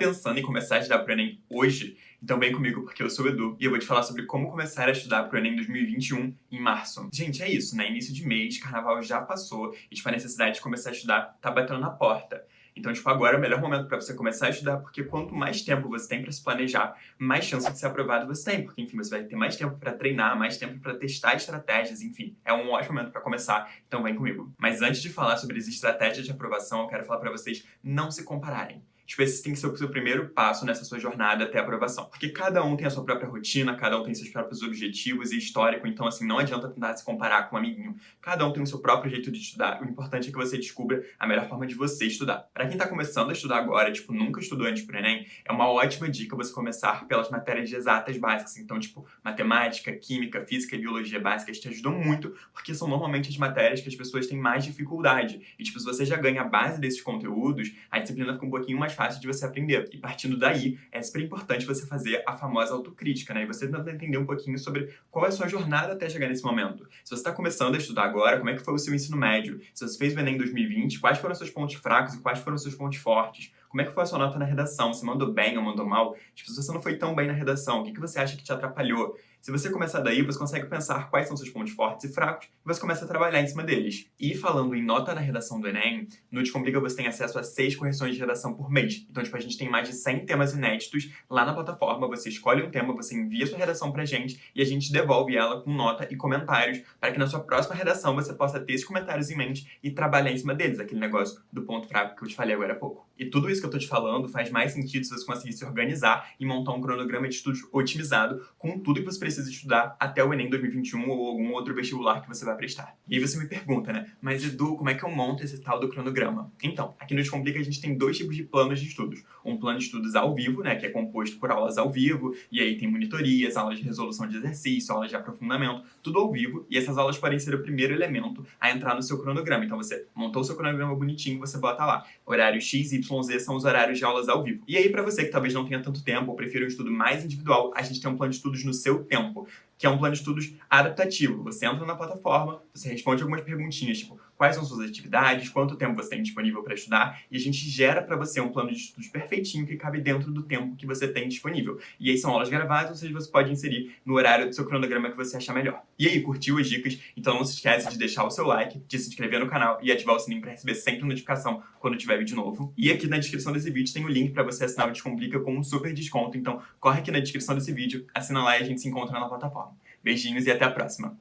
pensando em começar a estudar pro Enem hoje? Então vem comigo porque eu sou o Edu e eu vou te falar sobre como começar a estudar pro Enem 2021 em março. Gente, é isso, né? Início de mês, carnaval já passou e tipo, a necessidade de começar a estudar tá batendo na porta. Então, tipo, agora é o melhor momento para você começar a estudar, porque quanto mais tempo você tem para se planejar, mais chance de ser aprovado você tem, porque, enfim, você vai ter mais tempo para treinar, mais tempo para testar estratégias, enfim, é um ótimo momento para começar, então vem comigo. Mas antes de falar sobre as estratégias de aprovação, eu quero falar para vocês não se compararem tipo, esse tem que ser o seu primeiro passo nessa sua jornada até a aprovação. Porque cada um tem a sua própria rotina, cada um tem seus próprios objetivos e histórico, então, assim, não adianta tentar se comparar com um amiguinho. Cada um tem o seu próprio jeito de estudar. O importante é que você descubra a melhor forma de você estudar. Para quem tá começando a estudar agora, tipo, nunca estudou antes pro Enem, é uma ótima dica você começar pelas matérias exatas básicas. Então, tipo, matemática, química, física e biologia básicas te ajudam muito, porque são normalmente as matérias que as pessoas têm mais dificuldade. E, tipo, se você já ganha a base desses conteúdos, a disciplina fica um pouquinho mais fácil de você aprender. E partindo daí, é super importante você fazer a famosa autocrítica, né? E você tentar entender um pouquinho sobre qual é a sua jornada até chegar nesse momento. Se você está começando a estudar agora, como é que foi o seu ensino médio? Se você fez o Enem em 2020, quais foram seus pontos fracos e quais foram seus pontos fortes? Como é que foi a sua nota na redação? Você mandou bem ou mandou mal? Tipo, se você não foi tão bem na redação, o que, que você acha que te atrapalhou? Se você começar daí, você consegue pensar quais são seus pontos fortes e fracos e você começa a trabalhar em cima deles. E falando em nota na redação do Enem, no Descomplica você tem acesso a seis correções de redação por mês. Então, tipo, a gente tem mais de 100 temas inéditos lá na plataforma. Você escolhe um tema, você envia sua redação pra gente e a gente devolve ela com nota e comentários para que na sua próxima redação você possa ter esses comentários em mente e trabalhar em cima deles, aquele negócio do ponto fraco que eu te falei agora há pouco. E tudo isso que eu tô te falando faz mais sentido se você conseguir se organizar e montar um cronograma de estudos otimizado com tudo que você precisa estudar até o Enem 2021 ou algum outro vestibular que você vai prestar. E aí você me pergunta, né? Mas Edu, como é que eu monto esse tal do cronograma? Então, aqui no Descomplica a gente tem dois tipos de planos de estudos. Um plano de estudos ao vivo, né? Que é composto por aulas ao vivo, e aí tem monitorias, aulas de resolução de exercício, aulas de aprofundamento, tudo ao vivo, e essas aulas podem ser o primeiro elemento a entrar no seu cronograma. Então você montou o seu cronograma bonitinho, você bota lá. Horário X, Y, Z são os horários de aulas ao vivo. E aí, para você que talvez não tenha tanto tempo ou prefira um estudo mais individual, a gente tem um plano de estudos no seu tempo tempo que é um plano de estudos adaptativo. Você entra na plataforma, você responde algumas perguntinhas, tipo, quais são suas atividades, quanto tempo você tem disponível para estudar, e a gente gera para você um plano de estudos perfeitinho que cabe dentro do tempo que você tem disponível. E aí são aulas gravadas, ou seja, você pode inserir no horário do seu cronograma que você achar melhor. E aí, curtiu as dicas? Então não se esquece de deixar o seu like, de se inscrever no canal e ativar o sininho para receber sempre notificação quando tiver vídeo novo. E aqui na descrição desse vídeo tem o link para você assinar o Descomplica com um super desconto, então corre aqui na descrição desse vídeo, assina lá e a gente se encontra na plataforma. Beijinhos e até a próxima!